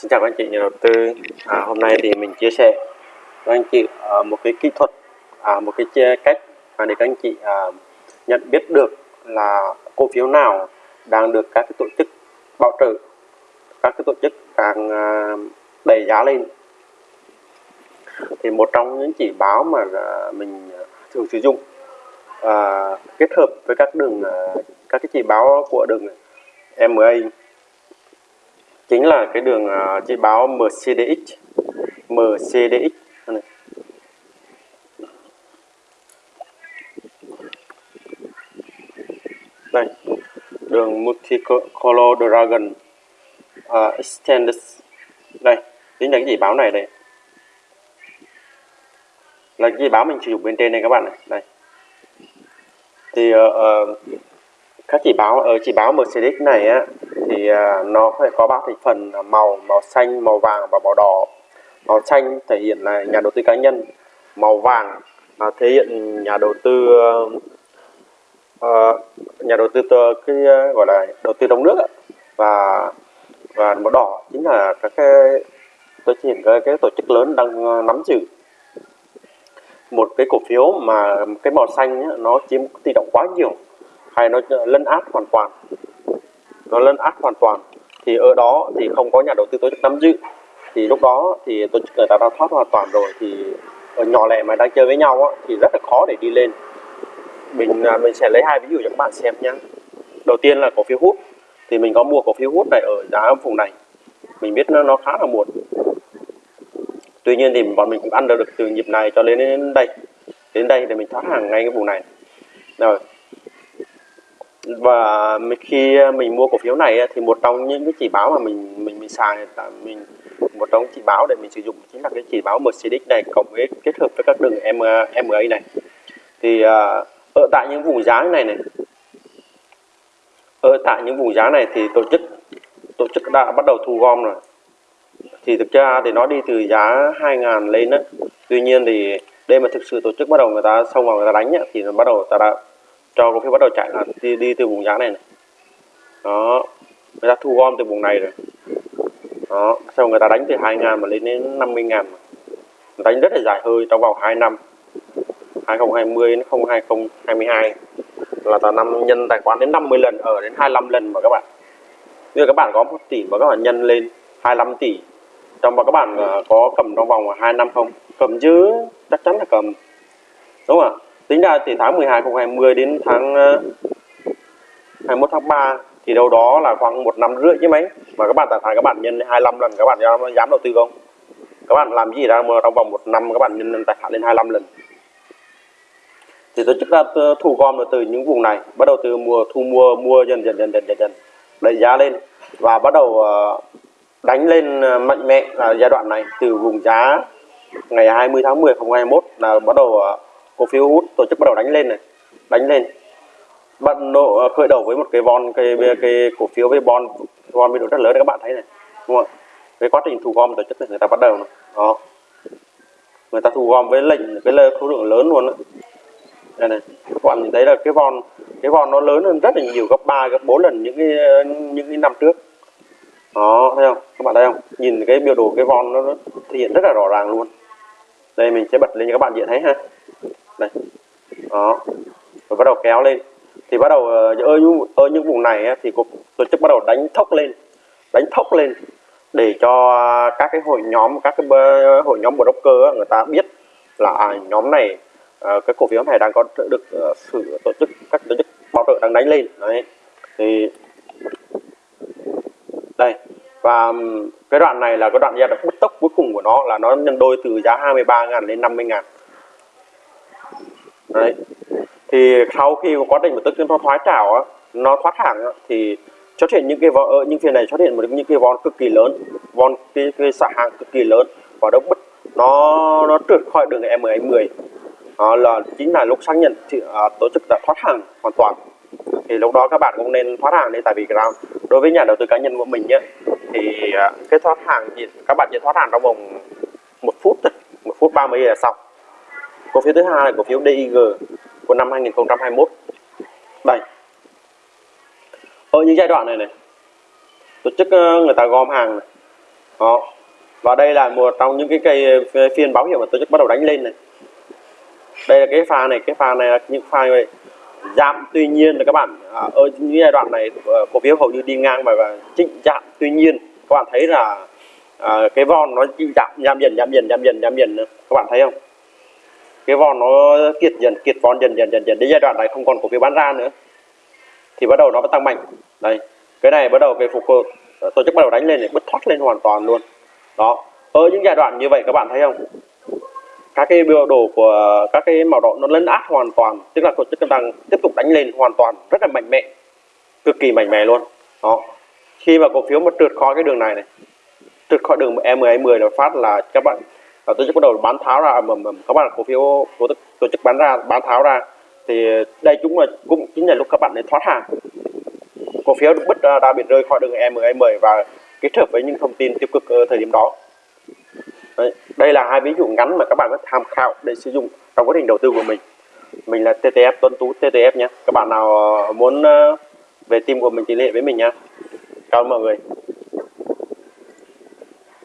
Xin chào các anh chị nhà đầu tư. À, hôm nay thì mình chia sẻ với anh chị à, một cái kỹ thuật, à, một cái cách à, để các anh chị à, nhận biết được là cổ phiếu nào đang được các cái tổ chức bảo trợ, các cái tổ chức đang à, đẩy giá lên. Thì một trong những chỉ báo mà à, mình thường sử dụng à, kết hợp với các đường à, các cái chỉ báo của đường MA chính là cái đường à, uh, chỉ báo MCDX MCDX này. đây đường Multicolor Dragon uh, Extended. Đây chính là cái chỉ báo này đây. Là cái chỉ báo mình sử dụng bên trên đây các bạn này. Đây. Thì uh, uh, các chỉ báo ờ, ở chỉ báo Mercedes này á thì à, nó phải có ba thành phần màu màu xanh màu vàng và màu đỏ. Màu xanh thể hiện là nhà đầu tư cá nhân màu vàng là thể hiện nhà đầu tư uh, nhà đầu tư cái ờ, gọi là đầu tư trong nước á. và và màu đỏ chính là các cái tôi chỉ hiện cái, cái tổ chức lớn đang nắm giữ. Một cái cổ phiếu mà cái màu xanh ấy, nó chiếm tỷ trọng quá nhiều hay nó lấn át hoàn toàn. Nó lấn át hoàn toàn. Thì ở đó thì không có nhà đầu tư tổ chức nắm giữ. Thì lúc đó thì tổ chức người ta đã thoát hoàn toàn rồi. Thì ở nhỏ lẻ mà đang chơi với nhau á, thì rất là khó để đi lên. Mình à, mình sẽ lấy hai ví dụ cho các bạn xem nhé đầu tiên là cổ phiếu hút. Thì mình có mua cổ phiếu hút này ở giá vùng này. Mình biết nó, nó khá là muộn. Tuy nhiên thì bọn mình cũng ăn được từ nhịp này cho đến đây. Đến đây thì mình thoát hàng ngay cái vùng này. Rồi và khi mình mua cổ phiếu này thì một trong những cái chỉ báo mà mình mình mình xài là mình một trong chỉ báo để mình sử dụng chính là cái chỉ báo Mercedes này cộng với kết hợp với các đường MA này. Thì à, ở tại những vùng giá này này ở tại những vùng giá này thì tổ chức tổ chức đã bắt đầu thu gom rồi. Thì thực ra thì nó đi từ giá 2.000 lên đó tuy nhiên thì đây mà thực sự tổ chức bắt đầu người ta xông vào người ta đánh ấy, thì nó bắt đầu ta đã cho cổ phiếu bắt đầu chạy là đi, đi từ vùng giá này này. Đó. Người ta thu gom từ vùng này rồi. Đó. Sau người ta đánh từ 2 ngàn mà lên đến 50 ngàn mà. đánh rất là dài hơi trong vòng 2 năm. 2020 đến 2022 là ta năm nhân tài khoản đến 50 lần ở đến 25 lần mà các bạn. Như các bạn có 1 tỷ mà các bạn nhân lên 25 tỷ. Trong mà các bạn à, có cầm trong vòng 2 năm không? Cầm chứ chắc chắn là cầm. Đúng không ạ? Tính ra từ tháng 12 2020 đến tháng ờ, 21 tháng 3 thì đâu đó là khoảng một năm rưỡi chứ mấy. Mà các bạn tài khoản các bạn nhân 25 lần các bạn dám, dám đầu tư không? Các bạn làm gì ra mà trong vòng một năm các bạn nhân tài khoản lên 25 lần? Thì tôi chức là thu gom từ những vùng này bắt đầu từ mùa thu mua mua dần dần dần dần dần dần đẩy giá lên và bắt đầu ờ, đánh lên ờ, mạnh mẽ là giai đoạn này. Từ vùng giá ngày 20 tháng 10 2021 là bắt đầu cổ phiếu hút tổ chức bắt đầu đánh lên này đánh lên. Bắt độ ờ, khởi đầu với một cái von cái, cái cổ phiếu với bon von biên độ rất lớn các bạn thấy này đúng không cái quá trình thu gom tổ chức này người ta bắt đầu này. đó. Người ta thu gom với lệnh cái khối lượng lớn luôn đó. đây này các bạn nhìn thấy là cái von cái von nó lớn hơn rất là nhiều gấp 3 gấp 4 lần những cái ờ, những cái năm trước. Đó thấy không? Các bạn thấy không? Nhìn cái biểu đồ cái von nó, thể hiện rất là rõ ràng luôn. Đây mình sẽ bật lên cho các bạn dễ thấy ha đó. Rồi bắt đầu kéo lên. Thì bắt đầu ở những ở những vùng này thì tổ chức bắt đầu đánh thốc lên. Đánh thốc lên để cho các cái hội nhóm các cái hội nhóm broker người ta biết là à, nhóm này ờ, cái cổ phiếu này đang có được uh, sự tổ chức các tổ chức bảo trợ đang đánh lên. Đấy. Thì đây. Và cái đoạn này là cái đoạn giai đoạn bứt tốc cuối cùng của nó là nó nhân đôi từ giá 23.000 lên 50.000 đấy. Thì sau khi quá trình một tức nó thoái trào á nó thoát hàng á, thì xuất hiện những cái vò ờ, những phiên này xuất hiện một những cái von cực kỳ lớn von cái, cái xả hàng cực kỳ lớn và nó bứt nó nó trượt khỏi đường M10 đó là chính là lúc xác nhận thì, à, tổ chức đã thoát hàng hoàn toàn. Thì lúc đó các bạn cũng nên thoát hàng đi tại vì ground đối với nhà đầu tư cá nhân của mình nhé thì à, cái thoát hàng thì các bạn chỉ thoát hàng trong vòng một phút thôi một phút 30 là xong cổ phiếu thứ hai là cổ phiếu DIG của năm 2021 đây. Ở những giai đoạn này này tổ chức ờ, người ta gom hàng này. đó. Và đây là một trong những cái cây ờ, phiên báo hiệu mà tổ chức bắt đầu đánh lên này. Đây là cái pha này cái pha này là những pha này giảm tuy nhiên là các bạn à, ở những giai đoạn này ờ, cổ phiếu hầu như đi ngang và, và chỉnh giảm tuy nhiên. Các bạn thấy là à, cái von nó chịu giảm giảm dần giảm dần giảm dần giảm dần các bạn thấy không? Cái vòn nó kiệt dần, kiệt vòn dần dần dần dần. Đến giai đoạn này không còn cổ phiếu bán ra nữa. Thì bắt đầu nó tăng mạnh. Đây cái này bắt đầu cái phục hồi. Tổ chức bắt đầu đánh lên để bứt thoát lên hoàn toàn luôn. Đó. Ở những giai đoạn như vậy các bạn thấy không? Các cái biểu đồ của, các cái màu đỏ nó lấn át hoàn toàn. Tức là tổ chức đang tiếp tục đánh lên hoàn toàn. Rất là mạnh mẽ. Cực kỳ mạnh mẽ luôn. Đó. Khi mà cổ phiếu mà trượt khỏi cái đường này này, trượt khỏi đường E10 là phát là các bạn Ờ, tổ chức bắt đầu bán tháo ra mà, mà các bạn cổ phiếu tổ chức, tổ chức bán ra bán tháo ra thì đây chúng là cũng chính là lúc các bạn để thoát hàng. Cổ phiếu được bứt ra, đã bị rơi khỏi đường E10 và kết hợp với những thông tin tiêu cực ở thời điểm đó. Đấy, đây là hai ví dụ ngắn mà các bạn có tham khảo để sử dụng trong quá trình đầu tư của mình. Mình là TTF Tuấn Tú TTF nhé. Các bạn nào muốn ờ, về team của mình thì liên hệ với mình nha cảm ơn mọi người.